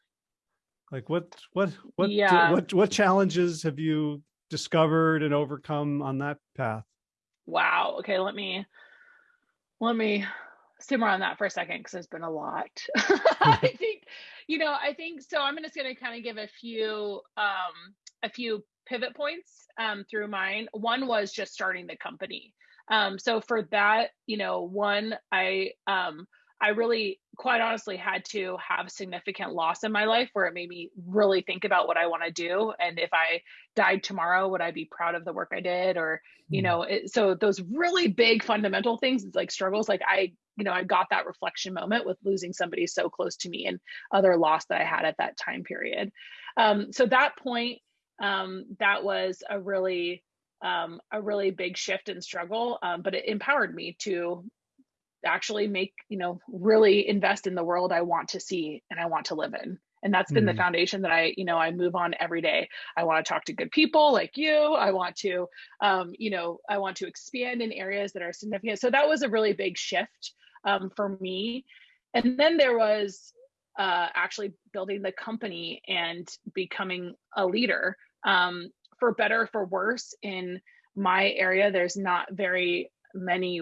Like what, what, what, yeah. what, what challenges have you discovered and overcome on that path? Wow. Okay. Let me, let me simmer on that for a second because there's been a lot. (laughs) I (laughs) think, you know, I think so. I'm just going to kind of give a few, um, a few pivot points um, through mine. One was just starting the company. Um, so for that, you know, one, I, um, I really, quite honestly, had to have significant loss in my life where it made me really think about what I want to do. And if I died tomorrow, would I be proud of the work I did? Or, you hmm. know, it, so those really big fundamental things, it's like struggles. Like I, you know, I got that reflection moment with losing somebody so close to me and other loss that I had at that time period. Um, so that point, um, that was a really, um, a really big shift and struggle, um, but it empowered me to actually make you know really invest in the world i want to see and i want to live in. And that's been mm. the foundation that i you know i move on every day. I want to talk to good people like you. I want to um, you know i want to expand in areas that are significant. So that was a really big shift um, for me. And then there was uh, actually building the company and becoming a leader um, for better for worse in my area there's not very many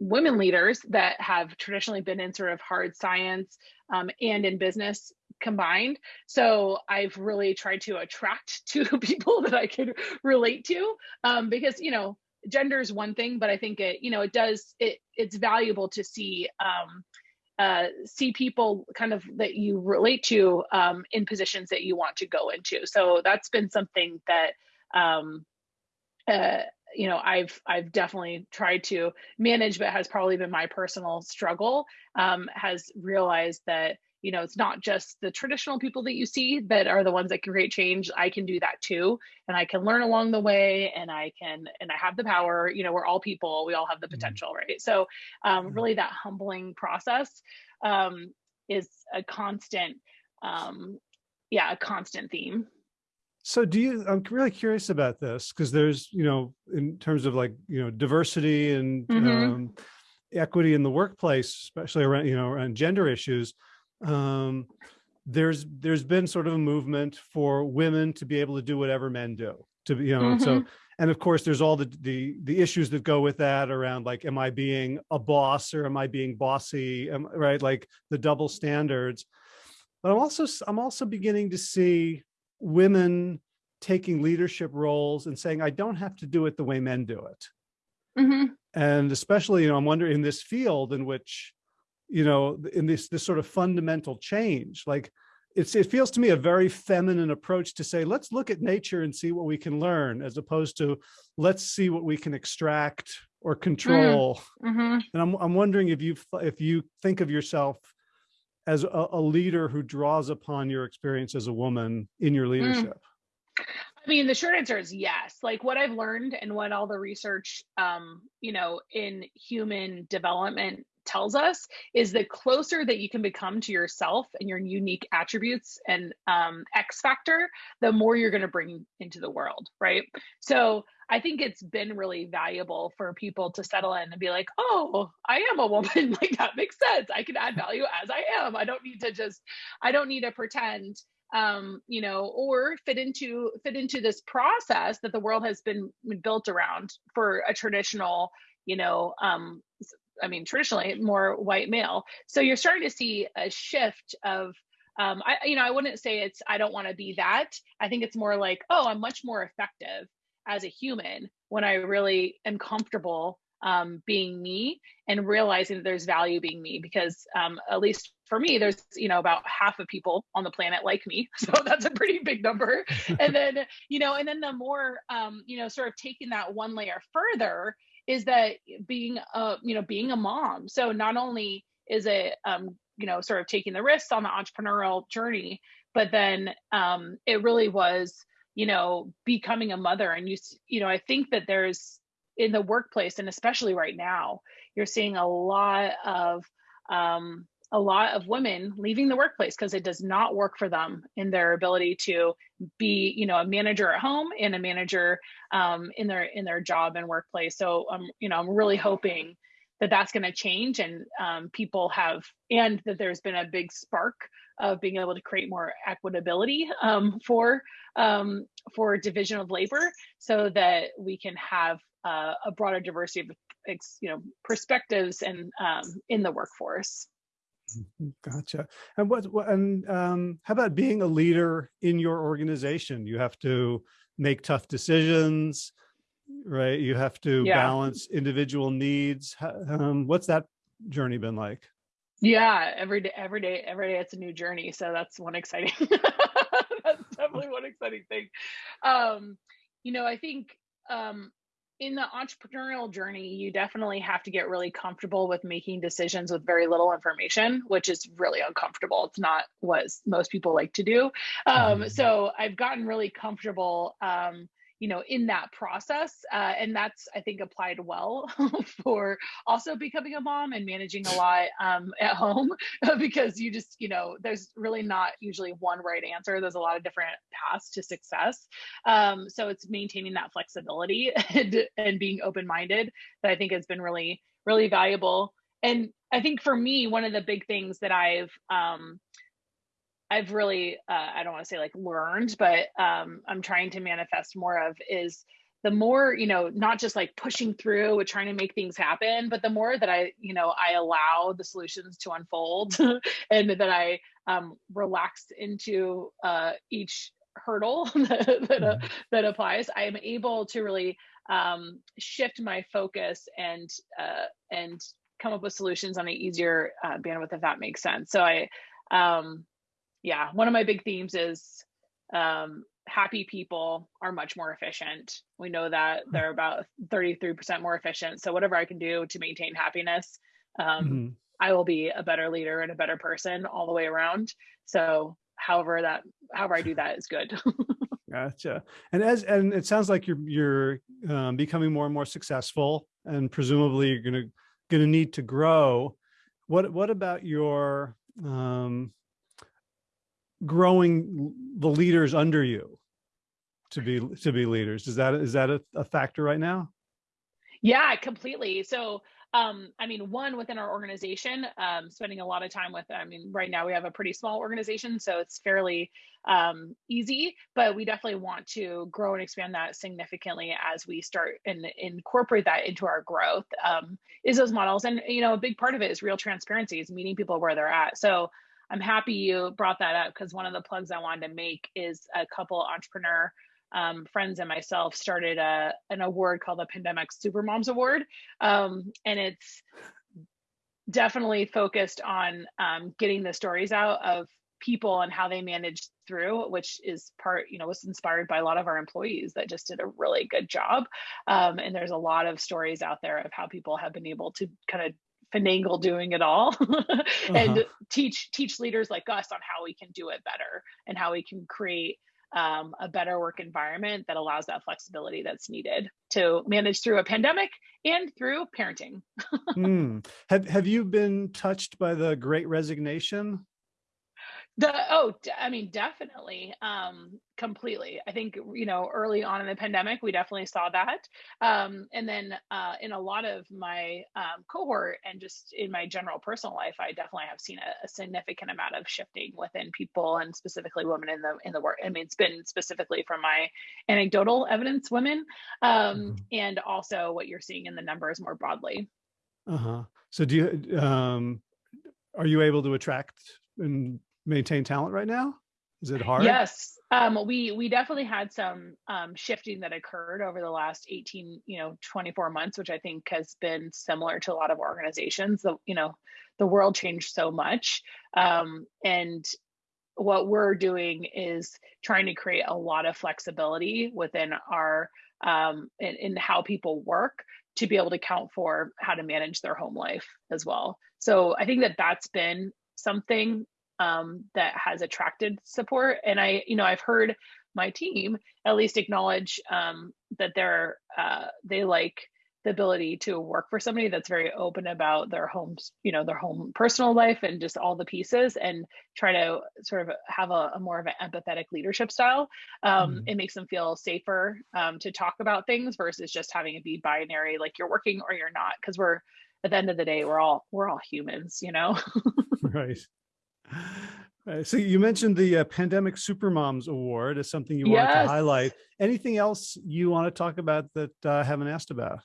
women leaders that have traditionally been in sort of hard science um, and in business combined. So I've really tried to attract (laughs) to (laughs) people that I can relate to um, because, you know, gender is one thing, but I think it, you know, it does, it it's valuable to see, um, uh, see people kind of that you relate to um, in positions that you want to go into. So that's been something that um, uh, you know i've i've definitely tried to manage but has probably been my personal struggle um, has realized that you know it's not just the traditional people that you see that are the ones that can create change. I can do that too. And i can learn along the way and i can and i have the power. You know we're all people. We all have the mm-hmm. potential right? So um, mm-hmm. really that humbling process um, is a constant um, yeah a constant theme so do you, I'm really curious about this because there's, you know, in terms of like, you know, diversity and mm -hmm. um, equity in the workplace, especially around, you know, around gender issues, um, there's, there's been sort of a movement for women to be able to do whatever men do to be, you know, mm -hmm. so, mm-hmm. and of course there's all the, the, the issues that go with that around like, am I being a boss or am I being bossy? Am, right. Like the double standards, but I'm also, I'm also beginning to see women taking leadership roles and saying, I don't have to do it the way men do it. Mm -hmm. And especially, you know, I'm wondering in this field in which, you know, in this, this sort of fundamental change, like it's, it feels to me a very feminine approach to say, let's look at nature and see what we can learn, as opposed to let's see what we can extract or control. Mm -hmm. And I'm, I'm wondering if you, if you think of yourself as a, a, leader who draws upon your experience as a woman in your mm. leadership? Mm. I mean, the short answer is yes. Like what I've learned and what all the research, um, you know, in human development tells us is the closer that you can become to yourself and your unique attributes and um, X factor, the more you're going to bring into the world, right? So I think it's been really valuable for people to settle in and be like, oh, I am a woman. (laughs) like that makes sense. I can add value as I am. I don't need to just, I don't need to pretend um, you know, or fit into fit into this process that the world has been built around for a traditional, you know, um, I mean, traditionally more white male. So you're starting to see a shift of um, I, you know, I wouldn't say it's I don't want to be that. I think it's more like, oh, I'm much more effective as a human when I really am comfortable um, being me and realizing that there's value being me because um, at least for me there's you know about half of people on the planet like me (laughs) so that's a pretty big number (laughs) and then you know and then the more um, you know sort of taking that one layer further is that being a you know being a mom. So not only is it um, you know sort of taking the risks on the entrepreneurial journey but then um, it really was you know becoming a mother. And you you know i think that there's in the workplace and especially right now you're seeing a lot of um, a lot of women leaving the workplace because it does not work for them in their ability to be you know a manager at home and a manager um, in their in their job and workplace so um, you know i'm really hoping that that's going to change and um, people have and that there's been a big spark of being able to create more equitability um, for um, for division of labor so that we can have uh, a broader diversity of you know perspectives and um, in the workforce. Gotcha. And what, and um, how about being a leader in your organization? You have to make tough decisions, right? You have to yeah. balance individual needs. Um, what's that journey been like? Yeah, every day, every day, every day it's a new journey. So that's one exciting, (laughs) that's definitely one exciting thing. Um, you know, I think um, in the entrepreneurial journey, you definitely have to get really comfortable with making decisions with very little information, which is really uncomfortable. It's not what most people like to do. Um, mm-hmm. So I've gotten really comfortable um, you know in that process uh, and that's i think applied well (laughs) for also becoming a mom and managing a lot um, at home (laughs) because you just you know there's really not usually one right answer. There's a lot of different paths to success. Um, so it's maintaining that flexibility (laughs) and, and being open-minded that i think has been really really valuable. And i think for me one of the big things that i've um, I've really, uh, I don't want to say like learned, but um, I'm trying to manifest more of is the more, you know, not just like pushing through with trying to make things happen, but the more that I, you know, I allow the solutions to unfold (laughs) and that I um, relax into uh, each hurdle (laughs) that, that, uh, mm-hmm. that applies, I am able to really um, shift my focus and, uh, and come up with solutions on an easier uh, bandwidth, if that makes sense. So I, um, yeah, one of my big themes is um, happy people are much more efficient. We know that hmm. they're about 33% more efficient. So whatever I can do to maintain happiness, um, mm-hmm. I will be a better leader and a better person all the way around. So however that, however I do that is good. (laughs) gotcha. And as, and it sounds like you're, you're um, becoming more and more successful and presumably you're going to, going to need to grow. What, what about your, um, growing the leaders under you to be to be leaders is that is that a, a factor right now yeah completely so um, I mean, one within our organization, um, spending a lot of time with, I mean, right now we have a pretty small organization, so it's fairly um, easy, but we definitely want to grow and expand that significantly as we start and incorporate that into our growth um, is those models. And, you know, a big part of it is real transparency is meeting people where they're at. So I'm happy you brought that up because one of the plugs I wanted to make is a couple entrepreneur um, friends and myself started a, an award called the Pandemic Super Moms Award. Um, and it's definitely focused on um, getting the stories out of people and how they managed through, which is part, you know, was inspired by a lot of our employees that just did a really good job. Um, and there's a lot of stories out there of how people have been able to kind of finagle doing it all (laughs) and uh-huh. teach teach leaders like us on how we can do it better and how we can create um, a better work environment that allows that flexibility that's needed to manage through a pandemic and through parenting. (laughs) mm. Have Have you been touched by the Great Resignation? The oh, I mean, definitely, um, completely. I think you know, early on in the pandemic, we definitely saw that, um, and then uh, in a lot of my um, cohort and just in my general personal life, I definitely have seen a, a, significant amount of shifting within people and specifically women in the in the work. I mean, it's been specifically from my anecdotal evidence, women, um, mm-hmm. and also what you're seeing in the numbers more broadly. Uh huh. So do you um, are you able to attract and maintain talent right now? Is it hard? Yes, um, we we definitely had some um, shifting that occurred over the last 18, you know, 24 months, which I think has been similar to a lot of organizations. The you know, the world changed so much, um, and what we're doing is trying to create a lot of flexibility within our um, in, in how people work to be able to count for how to manage their home life as well. So I think that that's been something um, that has attracted support. And I, you know, I've heard my team at least acknowledge um, that they're uh, they like the ability to work for somebody that's very open about their homes, you know, their home personal life and just all the pieces and try to sort of have a, a more of an empathetic leadership style. Um, mm-hmm. It makes them feel safer um, to talk about things versus just having it be binary, like you're working or you're not. Cause we're at the end of the day, we're all, we're all humans, you know? (laughs) right. Right. So you mentioned the uh, Pandemic Supermoms Award as something you yes. wanted to highlight. Anything else you want to talk about that uh, I haven't asked about?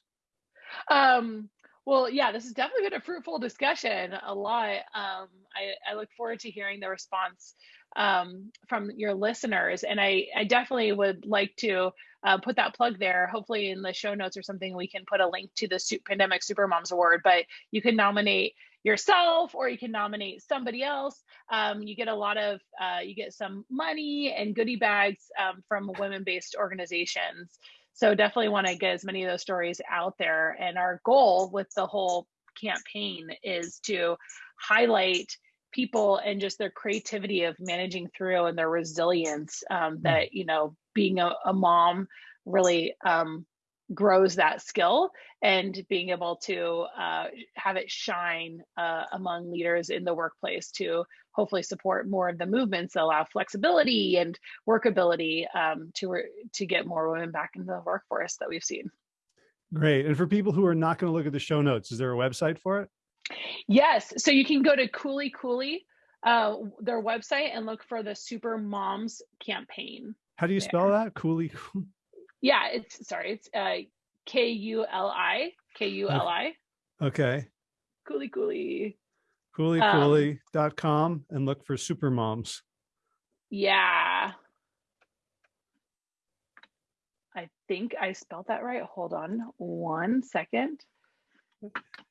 Um, well, yeah, this has definitely been a fruitful discussion. A lot. Um, I, I look forward to hearing the response um, from your listeners, and I, I definitely would like to uh, put that plug there. Hopefully, in the show notes or something, we can put a link to the Pandemic Supermoms Award. But you can nominate yourself or you can nominate somebody else. Um, you get a lot of, uh, you get some money and goodie bags um, from women based organizations. So definitely want to get as many of those stories out there. And our goal with the whole campaign is to highlight people and just their creativity of managing through and their resilience um, hmm. that, you know, being a, a mom really um, grows that skill and being able to uh, have it shine uh, among leaders in the workplace to hopefully support more of the movements that allow flexibility and workability um, to to get more women back into the workforce that we've seen. Great. And for people who are not going to look at the show notes, is there a website for it? Yes. So you can go to Kuli Kuli, uh, their website, and look for the Super Moms campaign. How do you spell that? Kuli. Yeah, it's sorry, it's uh K U L I K U L I. Okay. Kuli Kuli. KuliKuli.com um, and look for super moms. Yeah. I think I spelled that right. Hold on one second.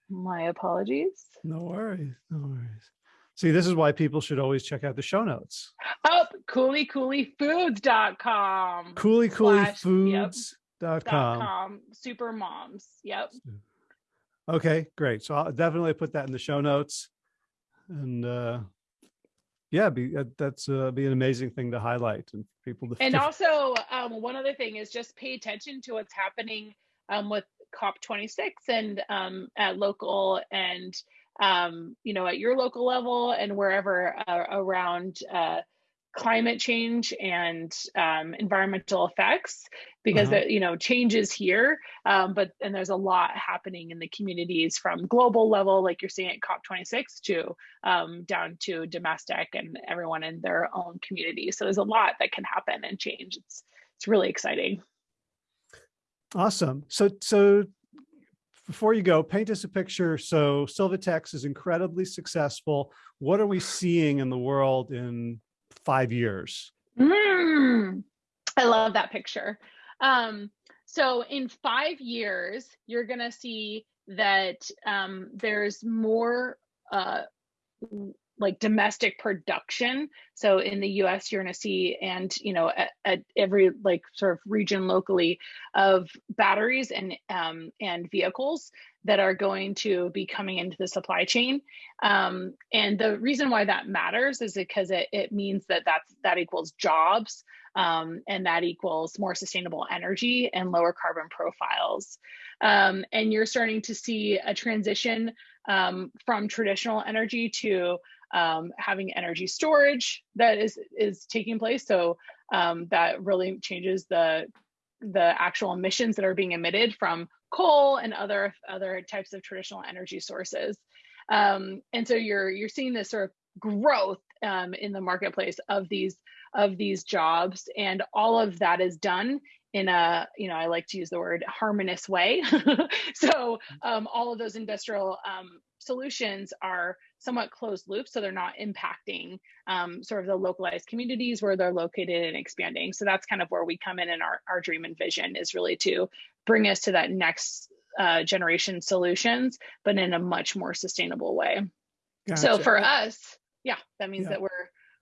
My apologies. No worries. No worries. See, this is why people should always check out the show notes. Oh, kulikulifoods.com. Kulikulifoods.com. com. Super moms. Yep. Okay, great. So I'll definitely put that in the show notes. And uh yeah, be uh, that's uh, be an amazing thing to highlight and people to And (laughs) also um one other thing is just pay attention to what's happening um with COP26 and um at local and um, you know, at your local level and wherever uh, around uh, climate change and um, environmental effects because uh-huh. you know changes here um, but and there's a lot happening in the communities from global level like you're seeing at cop26 to um, down to domestic and everyone in their own community so there's a lot that can happen and change it's it's really exciting awesome so so before you go, paint us a picture. So Sylvatex is incredibly successful. What are we seeing in the world in five years? Mm, I love that picture. Um, so in five years, you're going to see that um, there's more uh, like domestic production. So in the US, you're going to see, and you know, at, at, every like sort of region locally of batteries and um, and vehicles that are going to be coming into the supply chain. Um, and the reason why that matters is because it, it means that that's, that equals jobs um, and that equals more sustainable energy and lower carbon profiles. Um, and you're starting to see a transition um, from traditional energy to um, having energy storage that is is taking place. So um, that really changes the the actual emissions that are being emitted from coal and other other types of traditional energy sources. Um, and so you're you're seeing this sort of growth um, in the marketplace of these of these jobs, and all of that is done in a you know i like to use the word harmonious way (laughs) so um, all of those industrial um, solutions are somewhat closed loop so they're not impacting um, sort of the localized communities where they're located and expanding so that's kind of where we come in in our, our dream and vision is really to bring us to that next uh, generation solutions but in a much more sustainable way gotcha. so for us yeah that means yeah. that we're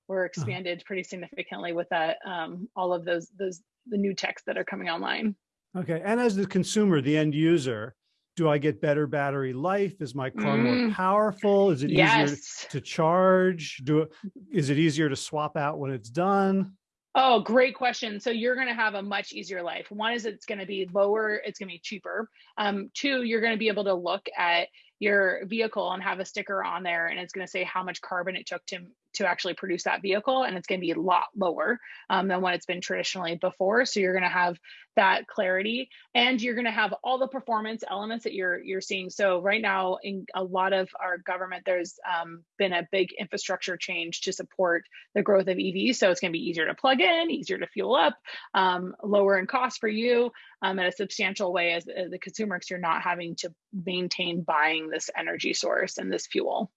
we're uh-huh. expanded uh-huh. pretty significantly with that um, all of those those the new techs that are coming online. Okay, and as the consumer, the end user, do I get better battery life? Is my car mm. more powerful? Is it yes. easier to charge? Do is it easier to swap out when it's done? Oh, great question. So you're going to have a much easier life. One is it's going to be lower, it's going to be cheaper. Um, two, you're going to be able to look at your vehicle and have a sticker on there and it's going to say how much carbon it took to to actually produce that vehicle and it's going to be a lot lower um, than what it's been traditionally before. So you're going to have that clarity and you're going to have all the performance elements that you're you're seeing. So right now in a lot of our government there's um, been a big infrastructure change to support the growth of evs so it's going to be easier to plug in easier to fuel up um, lower in cost for you um, in a substantial way as, as the consumer because you're not having to maintain buying this energy source and this fuel.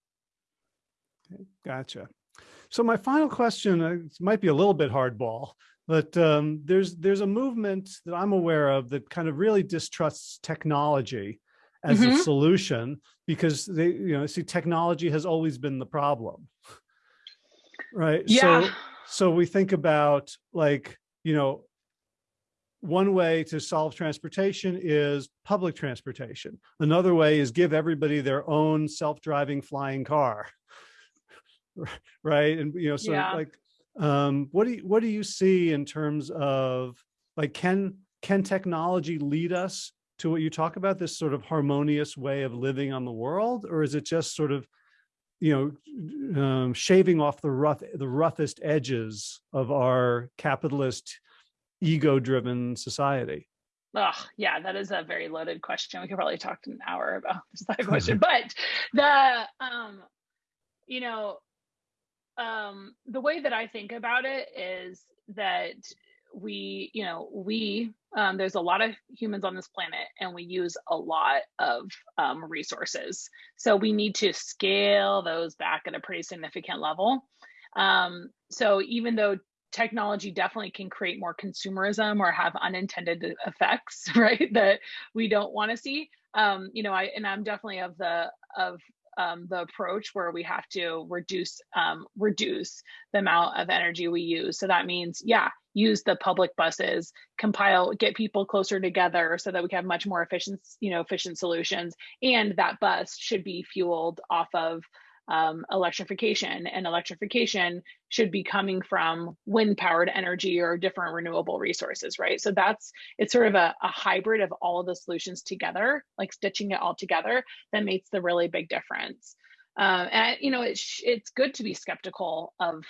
Gotcha so my final question uh, might be a little bit hardball, but um, there's there's a movement that I'm aware of that kind of really distrusts technology as mm -hmm. a mm-hmm. solution because they you know see technology has always been the problem, right? Yeah. So so we think about like you know one way to solve transportation is public transportation. Another way is give everybody their own self-driving flying car. (laughs) right and you know so yeah. like um what do you what do you see in terms of like can can technology lead us to what you talk about this sort of harmonious way of living on the world or is it just sort of you know um, shaving off the rough the roughest edges of our capitalist ego driven society Oh, yeah, that is a very loaded question. We could probably talk an hour about that (laughs) (laughs) question. but the um, you know, um, the way that I think about it is that we, you know, we, um, there's a lot of humans on this planet and we use a lot of um, resources. So we need to scale those back at a pretty significant level. Um, so even though technology definitely can create more consumerism or have unintended effects, (laughs) right, that we don't want to see, um, you know, I, and I'm definitely of the, of um, the approach where we have to reduce um, reduce the amount of energy we use. So that means, yeah, use the public buses, compile, get people closer together so that we have much more efficient, you know, efficient solutions. And that bus should be fueled off of um, electrification and electrification should be coming from wind powered energy or different renewable resources right? So that's it's sort of a, a hybrid of all of the solutions together like stitching it all together that makes the really big difference. Um, and you know it's it's good to be skeptical of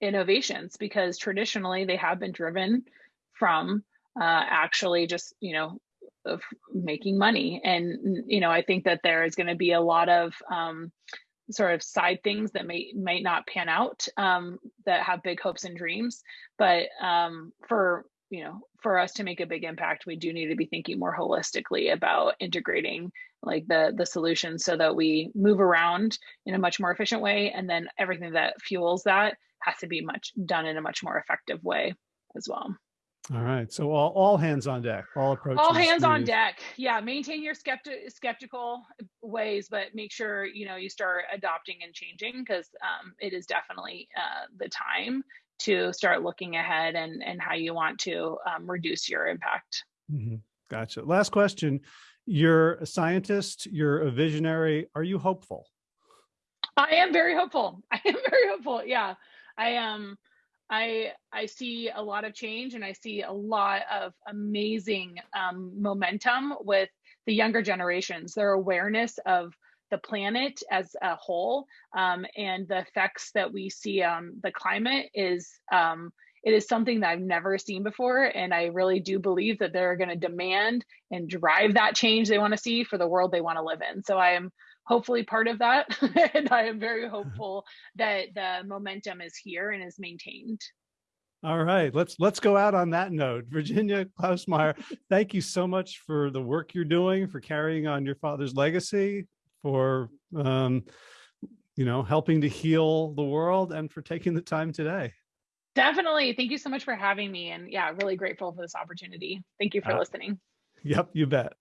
innovations because traditionally they have been driven from uh, actually just you know of making money. And you know i think that there is going to be a lot of um, sort of side things that may might not pan out um, that have big hopes and dreams. But um, for you know for us to make a big impact we do need to be thinking more holistically about integrating like the the solutions so that we move around in a much more efficient way. And then everything that fuels that has to be much done in a much more effective way as well all right. So all, all hands on deck, all approaches. All hands on deck. Yeah. Maintain your skepti- skeptical ways, but make sure, you know, you start adopting and changing because um, it is definitely uh, the time to start looking ahead and, and how you want to um, reduce your impact. Mm-hmm. Gotcha. Last question. You're a scientist, you're a visionary. Are you hopeful? I am very hopeful. (laughs) I am very hopeful. Yeah. I am. Um, I I see a lot of change and I see a lot of amazing um, momentum with the younger generations. Their awareness of the planet as a whole um, and the effects that we see on the climate is um, it is something that I've never seen before. And I really do believe that they're going to demand and drive that change they want to see for the world they want to live in. So I am hopefully part of that. (laughs) and I am very (laughs) hopeful that the momentum is here and is maintained. All right, let's let's go out on that note. Virginia Klausmeier, (laughs) thank you so much for the work you're doing, for carrying on your father's legacy, for um, you know, helping to heal the world and for taking the time today. Definitely. Thank you so much for having me. And yeah, really grateful for this opportunity. Thank you for Uh, listening. Yep, you bet.